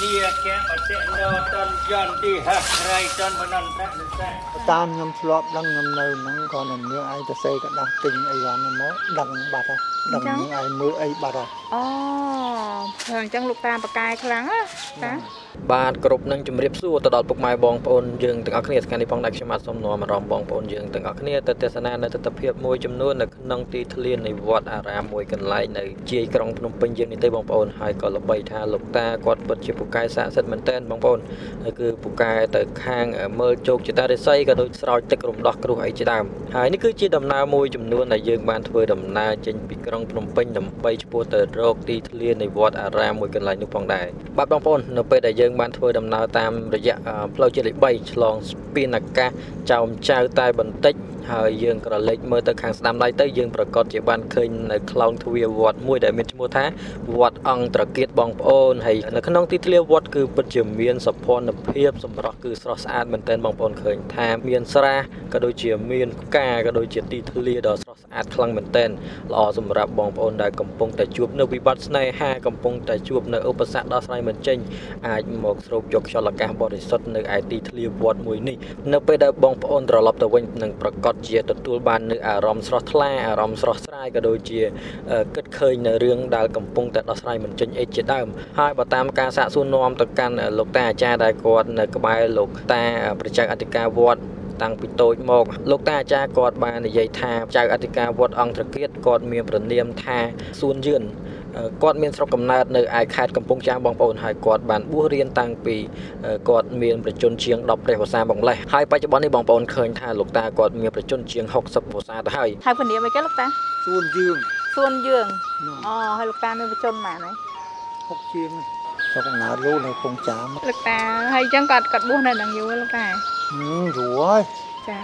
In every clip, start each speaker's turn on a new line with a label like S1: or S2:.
S1: nia ke batik no ton jon di ha rai ton banan tak nesa
S2: តាមខ្ញុំធ្លាប់ដឹងខ្ញុំនៅហ្នឹងក៏នឹងនាងឯងទៅសេកដាស់ទិញអីវ៉ាន់ហ្នឹងមកដឹងបាត់ហើយដឹងនាងឯងមើលអីបាត់ហើយ
S3: អូព្រោះអញ្ចឹងលោកតាបកាយខ្លាំងណាតា
S4: បាទគ្រប់នឹងជម្រាបសួរទៅដល់ពុកម៉ែបងប្អូនយើងទាំងអស់គ្នាថ្ងៃនេះផងដែរខ្ញុំបាទសូមនាំអារម្មណ៍បងប្អូនយើងទាំងអស់គ្នាទៅទស្សនានៅទស្សនភាពមួយចំនួននៅក្នុងទីធ្លានៃវត្តអារាមមួយកន្លែងនៅជាយក្រុងភ្នំពេញយើងនេះទេបងប្អូនហើយក៏ល្បីថាលោកតាគាត់ពិតជាពូកែស័ក្តិសិទ្ធិមែនទែនបងប្អូនហើយគឺពូកែទៅខាងមើលជោគជតារិស័យក៏ដូចស្រោចទឹករំដោះគ្រោះអីជាដើមហើយនេះគឺជាដំណើរមួយចំនួនដែលយើងបានធ្វើដំណើរចេញពីក្រុងភ្នំពេញដើម្បីឆ្ពោះទៅរកទីធ្លានៃវត្តអារាមមួយកន្លែងនោះផងដែរបាទបងប្អូននៅពេលដែលយើងបានធ្វើដំណើរតាមរយៈអឺផ្លូវជាតិលេខ3ឆ្លងស្ពានអាកាសចោមចៅតែបន្តិចហើយយើងក្រឡេកមើលទៅខាងស្ដាំដៃទៅយើងប្រកាសជាបានឃើញនៅខ្លោងទ្វារវត្តមួយដែលមានឈ្មោះថាវត្តអង្គត្រកៀតបងប្អូនហើយនៅក្នុងទីធ្លាវត្តគឺពិតជាមានសោភ័ណភាពសម្រស់គឺស្រស់ស្អាតមែនទែនបងប្អូនឃើញថាមានស្រះក៏ដូចជាមានផ្កាក៏ដូចជាទីធ្លាដ៏ស្រស់ស្អាតខ្លាំងមែនទែនល្អសម្រាប់បងប្អូនដែលកំពុងតែជួបនៅវិបត្តិស្នេហាកំពុងតែជួបនៅឧបសគ្គដោះស្រាយមិនចេញអាចមកស្រូបយកខ្យល់អាកាសបរិសុទ្ធនៅឯទីធ្លាវត្តមួយនេះនៅពេលដែលបងប្អូនត្រឡប់ទៅវិញនឹងប្រកាសជាទទួលបាននៅអារម្មណ៍ស្រស់ថ្លាអារម្មណ៍ស្រស់ស្រាយក៏ដូចជាអឺគិតឃើញនៅរឿងដែលកំពុងតែដោះស្រាយមិនចេញអីជាដើមហើយបើតាមការសាកសួរនាំទៅកាន់លោកតាអាចារ្យដែលគាត់នៅក្បែរលោកតាប្រជាអធិការវត្ត តាំងពីតូចមកលោកតាអាចារ្យគាត់បាននិយាយថាចៅអធិការវត្តអង្គត្រកៀតគាត់មានប្រនាមថាសួនយឿនអឺគាត់មានស្រុកកំណើតនៅឯខេត្តកំពង់ចាមបងប្អូនហើយគាត់បានបួសរៀនតាំងពីអឺគាត់មានប្រជជនជាង10ព្រះវស្សាបងម្លេះហើយបច្ចុប្បន្ននេះបងប្អូនឃើញថាលោកតាគាត់មានប្រជជនជាង60វស្សាទៅហើយ
S3: ហើយពនាមអីគេលោកតា
S2: សួនយើង
S3: សួនយើង
S2: នោះ
S3: អូហើយលោកតាមានបជនម៉ានហើយ
S2: ហុកជាងស្រុកកំណើតលោកនៅកំពង់ចាម
S3: លោកតាហើយអញ្ចឹងគាត់គាត់បួសនៅនឹងយូរលោកតា
S2: ហឹម យូរហើយ
S3: ចា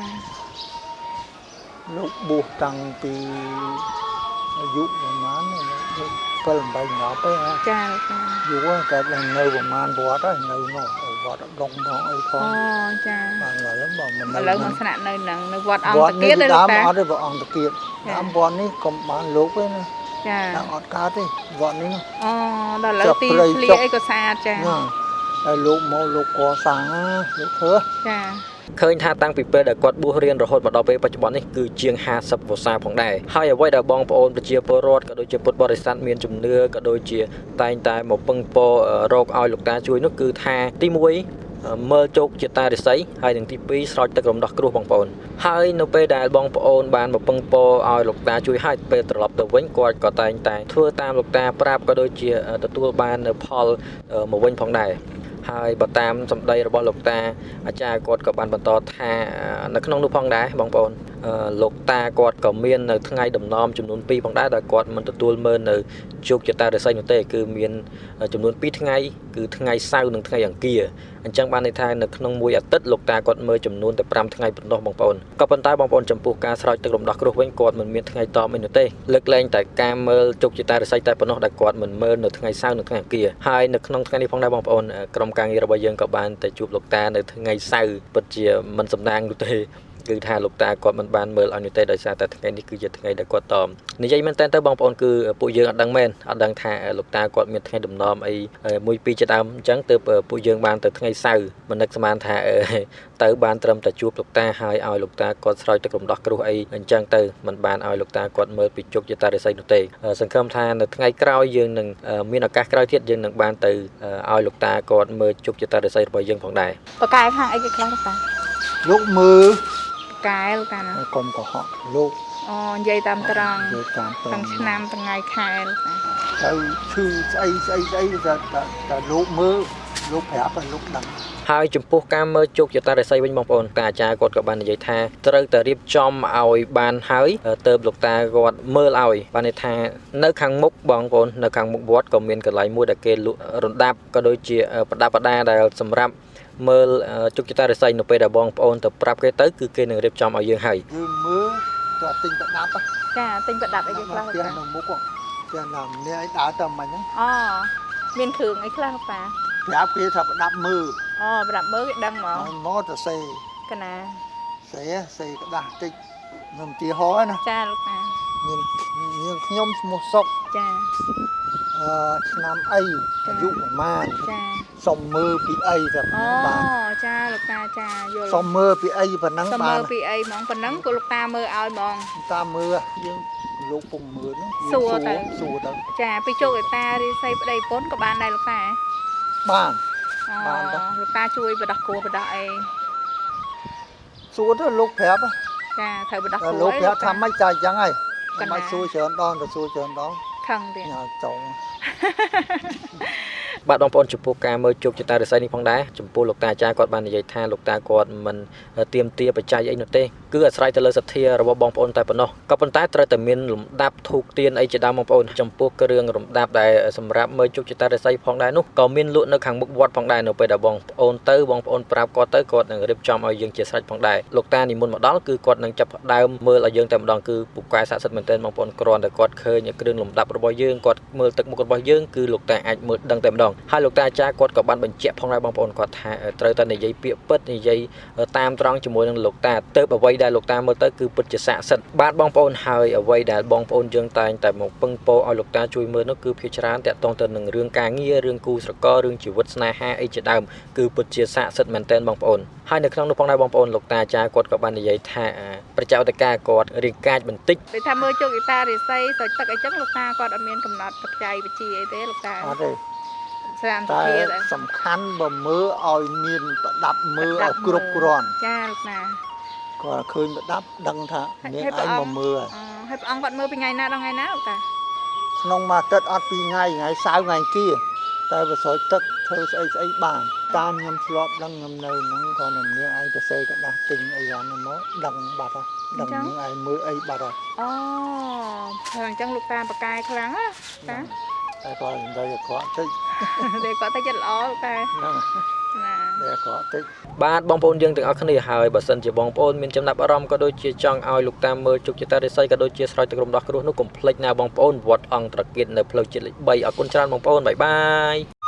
S2: លោកបួសតាំងពីអាយុប្រហែល7 8 10ទេហ៎
S3: ចាលោកតា
S2: យូរហើយតែនៅប្រហែលវត្តហើយនៅនោះវត្តដងផងអីផង
S3: អូចា
S2: បានឡើយបើមិន
S3: ឥឡូវមកស្នាក់នៅនឹងនៅវត្តអង្គ
S2: វ
S3: តា
S2: ត្ត
S3: គៀ
S2: នេះ
S3: តទេលោក
S2: ដើម
S3: តា
S2: អត់ទេបើអង្គតាគៀត
S3: ចា
S2: ដើមវត្តនេះកុំបានលោកទេណា
S3: ចា
S2: ដើមអត់កើតទេវត្តនេះ
S3: អូដល់ឥឡូវ
S2: ចុះ
S3: ទី
S2: ព្រៃ
S3: ធ្លា
S2: ចុះ
S3: អីក៏ស្អាតចា
S2: ណា ហើយលោកមកលោកកសាងណាលោកធ្វើ
S3: ចា
S4: ឃើញថាតាំងពីពេលដែលគាត់បួសរៀនរហូតមកដល់ពេលបច្ចុប្បន្ននេះគឺជាង50វស្សាផងដែរហើយអ្វីដែលបងប្អូនប្រជាពលរដ្ឋក៏ដូចជាពុទ្ធបរិស័ទមានជំនឿក៏ដូចជាតែងតែមកពឹងពរអឺរកឲ្យលោកតាជួយនោះគឺថាទី1មើលជោគជាតារិស័យហើយនឹងទី2ស្រោចទឹករំដោះគ្រោះបងប្អូនហើយនៅពេលដែលបងប្អូនបានមកពឹងពរឲ្យលោកតាជួយហើយពេលត្រឡប់ទៅវិញគាត់ក៏តែងតែធ្វើតាមលោកតាប្រាប់ក៏ដូចជាទទួលបាននៅផលអឺមកវិញផងដែរ ហើយបើតាមសម្ដីរបស់លោកតាអាចារ្យគាត់ក៏បានបន្តថានៅក្នុងនោះផងដែរបងប្អូនអឺ លោកតាគាត់ក៏មាននៅថ្ងៃដំណំចំនួន2ផងដែរដែលគាត់មិនទទួលមើលនៅជោគជតារិស័យនោះទេគឺមានចំនួន2ថ្ងៃគឺថ្ងៃសៅរ៍និងថ្ងៃអង្គារអញ្ចឹងបានន័យថានៅក្នុងមួយអាទិត្យលោកតាគាត់មើលចំនួនតែ5ថ្ងៃប៉ុណ្ណោះបងប្អូនក៏ប៉ុន្តែបងប្អូនចំពោះការស្រោចទឹករំដោះគ្រោះវិញគាត់មិនមានថ្ងៃតបអីនោះទេលើកលែងតែការមើលជោគជតារិស័យតែប៉ុណ្ណោះដែលគាត់មិនមើលនៅថ្ងៃសៅរ៍និងថ្ងៃអង្គារហើយនៅក្នុងថ្ងៃនេះផងដែរបងប្អូនក្រុមការងាររបស់យើងក៏បានទៅជួបលោកតានៅថ្ងៃសៅរ៍ពិតជាមិនសំណាងនោះទេ គឺថាលោកតាគាត់មិនបានមើលឲ្យនោះទេដោយសារតែថ្ងៃនេះគឺជាថ្ងៃដែលគាត់តមនិយាយមែនតើទៅបងប្អូនគឺពួកយើងអត់ដឹងមែនអត់ដឹងថាលោកតាគាត់មានថ្ងៃដំណំអីមួយពីរជាដើមអញ្ចឹងទើបពួកយើងបានទៅថ្ងៃសៅរ៍មិននឹកស្មានថាអឺទៅបានត្រឹមតែជួបលោកតាហើយឲ្យលោកតាគាត់ស្រោចទឹករំដោះគ្រោះអីអញ្ចឹងទៅមិនបានឲ្យលោកតាគាត់មើលពីជោគជតារិស័យនោះទេសង្ឃឹមថានៅថ្ងៃក្រោយយើងនឹងមានឱកាសក្រោយទៀតយើងនឹងបានទៅឲ្យលោកតាគាត់មើលជោគជតារិស័យរបស់យើងផងដែរប
S3: កាយខាងអីគេខ្លះលោកតា
S2: លោកមើល
S3: ប កាយលោកតាណា
S2: កុំកុហកលោក
S3: អូនិយាយតាមត្រង់
S2: យកតាមត្រ
S3: តាំ
S2: ង់
S3: ងឆ្នាំថ្ងៃខែលោកតា
S2: ទៅឈឺស្អីស្អីស្អីតែតែតែលោកមើលលោកប្រាប់ឲ្យលោកដឹង
S4: ហើយចំពោះការមើលជោគជតារិស័យវិញបងប្អូនតាអាចារ្យគាត់ក៏បាននិយាយថាត្រូវតែរៀបចំឲ្យបានហើយទៅលោកតាគាត់មើលឲ្យបានន័យថានៅខាងមុខបងប្អូននៅខាងមុខវត្តក៏មានកន្លែងមួយដែលគេលក់រណ្ដាប់ក៏ដូចជាប្រដាប់ប្រដាដែលសម្រាប់ មើលជោគជតារិស័យនៅពេលដែលបងប្អូនទៅប្រាប់គេទៅគឺគេនឹងរៀបចំឲ្យយើងហើយ
S2: យើងមើលទៅទិញប្រដាប់
S3: ចាទិញប្រដាប់អីគេខ្លះលោក
S2: ផ្ទះ
S3: តា
S2: នៅមុខផ្ទះណាម្នាក់ឯងដើរទៅមិញហ្នឹង
S3: អូមានគ្រឿងអីខ្លះលោកតា
S2: ប្រាប់គេថាប្រដាប់មើល
S3: អូប្រដាប់មើលគេដឹងហ្មង
S2: ហើយមកទៅសេ
S3: កណា
S2: សេសេក្តាស់តិចនឹងទីហោណា
S3: ចាលោកតា
S2: មានមាន ខ្ញុំឈ្មោះសុក
S3: ចា
S2: អអឺឆ្នាំអីអាយុប្រមាណ
S3: ចា
S2: សុំមើលពីអីទៅ
S3: អូ
S2: បាន
S3: ចាលោកតាចាយល់
S2: សុំមើលពីអីប៉ុណ្ណឹង
S3: សុំ
S2: បា
S3: មើ
S2: ន
S3: លពីអីហ្មងប៉ុណ្ណឹងក៏លោកតាមើលឲ្យហ្មង
S2: តាមមើលយើងលោកពុំមើលហ្នឹងយើង
S3: សួរទៅ
S2: សួរទៅ
S3: ចាពីជោគឯតារីស័យប្តីប្រពន្ធក៏បានដែរលោកតា
S2: បាន
S3: អូ
S2: បានដែរ
S3: លោកតាជួយបដោះគោបដោះអី
S2: សួរទៅលោកប្រាប់ហ៎
S3: ចាត្រូវបដោះគោ
S2: តែលោកប្រាប់ថាម៉េចតែអញ្ចឹងហើយ ក
S3: ណ្ណា
S2: មិនសួរច្រើនដងទៅសួរច្រើនដង
S3: ខឹងទៀត
S2: ញ៉ាំចុង
S4: បាទបងប្អូនចំពោះការមើលជោគជតារិស័យនេះផងដែរចំពោះលោកតាអាចារ្យគាត់បាននិយាយថាលោកតាគាត់មិនទៀមទាបច្ច័យអីនោះទេគឺអាស្រ័យទៅលើសទ្ធារបស់បងប្អូនតែប៉ុណ្ណោះក៏ប៉ុន្តែត្រូវតែមានលំដាប់ធូបទៀនអីជាដើមបងប្អូនចំពោះគ្រឿងរំដាប់ដែលសម្រាប់មើលជោគជតារិស័យផងដែរនោះក៏មានលក់នៅខាងមុខវត្តផងដែរនៅពេលដែលបងប្អូនទៅបងប្អូនប្រាប់គាត់ទៅគាត់នឹងរៀបចំឲ្យយើងជាស្រេចផងដែរលោកតានិមន្តមកដល់គឺគាត់នឹងចាប់ផ្ដើមមើលឲ្យយើងតែម្ដងគឺពូកែស័ក្តិសិទ្ធិមែនទែនបងប្អូនគ្រាន់តែគាត់ឃើញគ្រឿងលំដាប់របស់យើងគាត់មើលទឹកមុខរបស់យើងគឺលោកតាអាចមើលដឹងតែម្ដងហើយលោកតាអាចារ្យគាត់ក៏បានបញ្ជាក់ផងដែរបងប្អូនគាត់ថាត្រូវតែនិយាយពាក្យពិតនិយាយតាមត្រង់ជាមួយនឹងលោកតាទៅអ្វីដែលលោកតាមើលទៅគឺពិតជាស័ក្តិសិទ្ធិបាទបងប្អូនហើយអ្វីដែលបងប្អូនយើងតែងតែមកពឹងពោឲ្យលោកតាជួយមើលនោះគឺភាគច្រើនតាក់ទងទៅនឹងរឿងការងាររឿងគូស្រកររឿងជីវិតស្នេហាអីជាដើមគឺពិតជាស័ក្តិសិទ្ធិមែនទែនបងប្អូនហើយនៅក្នុងនោះផងដែរបងប្អូនលោកតាអាចារ្យគាត់ក៏បាននិយាយថាប្រជាឧតកាគាត់រៀងកាចបន្តិច
S3: ដូចថាមើលជោគឯតារីស័យស្រោចទឹកអីចឹងលោកតាគាត់អត់មានកំណត់បច្ច័យបជាអីទេលោកតា
S2: អត់ទេ
S3: ស្រាមស
S2: តែ
S3: ធាដែរ
S2: សំខាន់បើមើលឲ្យមានប្រដាប់មើលឲ្យគ្រប់គ្រាន់
S3: ចាលោកតា
S2: គាត់ឃើញប្រដាប់ដឹងថានាង
S3: ហើយព្រះ
S2: ឯង
S3: អង្គ
S2: មកមើលហើយ
S3: អូហើយព្រះអង្គគាត់មើលពីថ្ងៃណាដល់ថ្ងៃណាលោកតា
S2: ក្នុងមួយអាទិត្យអត់ពីរថ្ងៃថ្ងៃសៅរ៍ថ្ងៃគៀតែបើស្រោចទឹកធ្វើស្អីស្អីបានតាមខ្ញុំធ្លាប់ដឹងខ្ញុំនៅហ្នឹងគាត់នឹងនាងឯងទៅសេកដាស់ទិញអីយ៉ាងហ្នឹងមកដឹងបាត់ហើយដឹងនាងឯងមើលអីបាត់ហើយ
S3: អូហើយអញ្ចឹងលោកតាបកកាយខ្លាំងណាតា
S2: តែគាត់និយាយឲ្យគាត់តិច
S3: តែគាត់ទៅចិត្តល្អលោកតា
S2: ហ្នឹង
S3: ណា
S2: តែគាត់តិច
S4: បាទបងប្អូនយើងទាំងអស់គ្នាហើយបើសិនជាបងប្អូនមានចំណាប់អារម្មណ៍ក៏ដូចជាចង់ឲ្យលោកតាមមើលជោគជតារិស័យក៏ដូចជាស្រោចទឹករំដោះគ្រោះនោះកុំភ្លេចណាបងប្អូនវត្តអង្គត្រកៀតនៅផ្លូវជាតិលេខ3អរគុណច្រើនបងប្អូនបាយបាយ